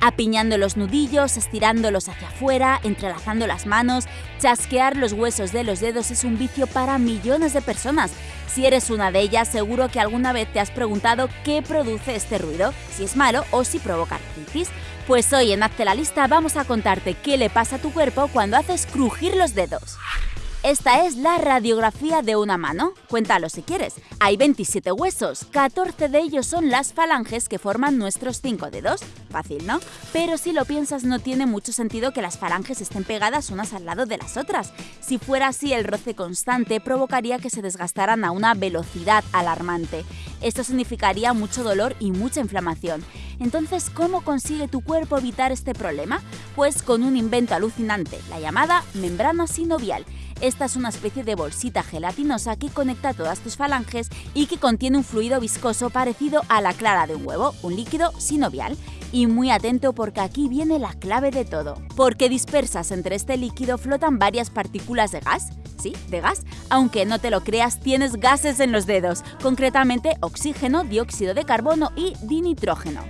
apiñando los nudillos, estirándolos hacia afuera, entrelazando las manos, chasquear los huesos de los dedos es un vicio para millones de personas. Si eres una de ellas, seguro que alguna vez te has preguntado qué produce este ruido, si es malo o si provoca artritis. Pues hoy en Hazte la Lista vamos a contarte qué le pasa a tu cuerpo cuando haces crujir los dedos. Esta es la radiografía de una mano. Cuéntalo si quieres. Hay 27 huesos, 14 de ellos son las falanges que forman nuestros 5 dedos. Fácil, ¿no? Pero si lo piensas no tiene mucho sentido que las falanges estén pegadas unas al lado de las otras. Si fuera así, el roce constante provocaría que se desgastaran a una velocidad alarmante. Esto significaría mucho dolor y mucha inflamación. Entonces, ¿cómo consigue tu cuerpo evitar este problema? Pues con un invento alucinante, la llamada membrana sinovial esta es una especie de bolsita gelatinosa que conecta todas tus falanges y que contiene un fluido viscoso parecido a la clara de un huevo, un líquido sinovial. Y muy atento porque aquí viene la clave de todo. Porque dispersas entre este líquido flotan varias partículas de gas. Sí, de gas. Aunque no te lo creas, tienes gases en los dedos, concretamente oxígeno, dióxido de carbono y dinitrógeno.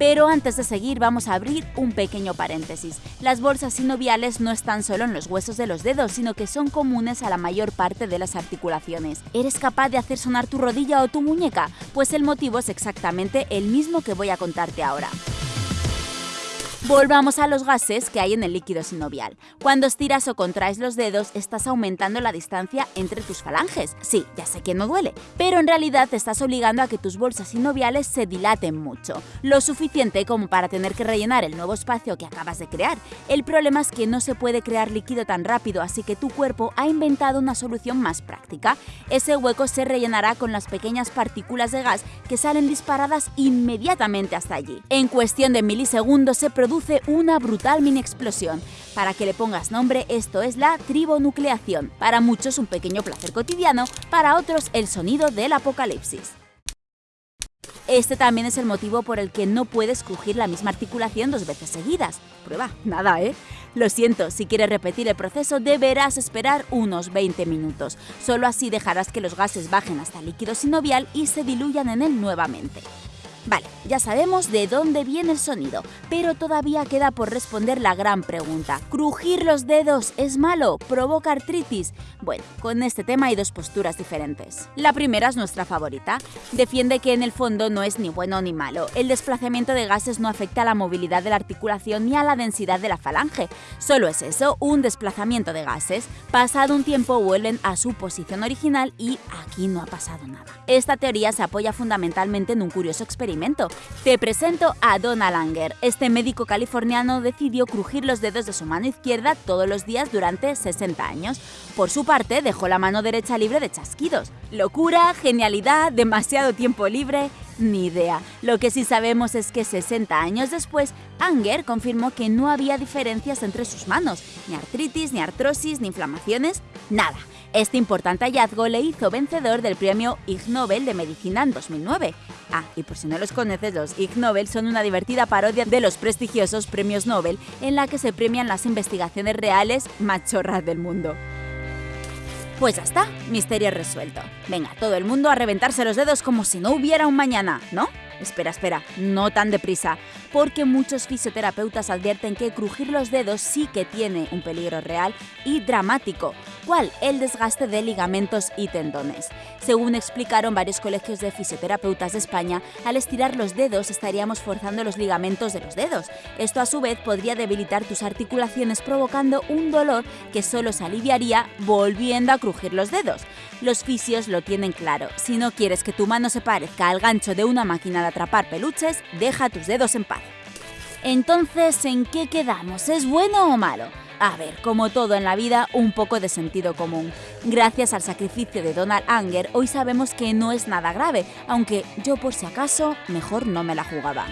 Pero antes de seguir vamos a abrir un pequeño paréntesis. Las bolsas sinoviales no están solo en los huesos de los dedos, sino que son comunes a la mayor parte de las articulaciones. ¿Eres capaz de hacer sonar tu rodilla o tu muñeca? Pues el motivo es exactamente el mismo que voy a contarte ahora. Volvamos a los gases que hay en el líquido sinovial. Cuando estiras o contraes los dedos, estás aumentando la distancia entre tus falanges. Sí, ya sé que no duele, pero en realidad estás obligando a que tus bolsas sinoviales se dilaten mucho, lo suficiente como para tener que rellenar el nuevo espacio que acabas de crear. El problema es que no se puede crear líquido tan rápido, así que tu cuerpo ha inventado una solución más práctica. Ese hueco se rellenará con las pequeñas partículas de gas que salen disparadas inmediatamente hasta allí. En cuestión de milisegundos se produce una brutal mini explosión. Para que le pongas nombre, esto es la tribonucleación. Para muchos un pequeño placer cotidiano, para otros el sonido del apocalipsis. Este también es el motivo por el que no puedes crujir la misma articulación dos veces seguidas. Prueba, nada, ¿eh? Lo siento, si quieres repetir el proceso deberás esperar unos 20 minutos. Solo así dejarás que los gases bajen hasta el líquido sinovial y se diluyan en él nuevamente. Vale, ya sabemos de dónde viene el sonido, pero todavía queda por responder la gran pregunta. ¿Crujir los dedos es malo? ¿Provoca artritis? Bueno, con este tema hay dos posturas diferentes. La primera es nuestra favorita. Defiende que en el fondo no es ni bueno ni malo. El desplazamiento de gases no afecta a la movilidad de la articulación ni a la densidad de la falange. Solo es eso, un desplazamiento de gases. Pasado un tiempo vuelven a su posición original y aquí no ha pasado nada. Esta teoría se apoya fundamentalmente en un curioso experimento te presento a Donald Anger. Este médico californiano decidió crujir los dedos de su mano izquierda todos los días durante 60 años. Por su parte, dejó la mano derecha libre de chasquidos. ¿Locura? ¿Genialidad? ¿Demasiado tiempo libre? Ni idea. Lo que sí sabemos es que 60 años después, Anger confirmó que no había diferencias entre sus manos, ni artritis, ni artrosis, ni inflamaciones, nada. Este importante hallazgo le hizo vencedor del premio Ig Nobel de Medicina en 2009. Ah, y por si no los conoces, los Ig Nobel son una divertida parodia de los prestigiosos premios Nobel en la que se premian las investigaciones reales machorras del mundo. Pues ya está, misterio resuelto. Venga, todo el mundo a reventarse los dedos como si no hubiera un mañana, ¿no? Espera, espera, no tan deprisa, porque muchos fisioterapeutas advierten que crujir los dedos sí que tiene un peligro real y dramático. ¿Cuál? El desgaste de ligamentos y tendones. Según explicaron varios colegios de fisioterapeutas de España, al estirar los dedos estaríamos forzando los ligamentos de los dedos. Esto a su vez podría debilitar tus articulaciones provocando un dolor que solo se aliviaría volviendo a crujir los dedos. Los fisios lo tienen claro, si no quieres que tu mano se parezca al gancho de una máquina de atrapar peluches, deja tus dedos en paz. Entonces, ¿en qué quedamos? ¿Es bueno o malo? A ver, como todo en la vida, un poco de sentido común. Gracias al sacrificio de Donald Anger, hoy sabemos que no es nada grave, aunque yo por si acaso mejor no me la jugaba.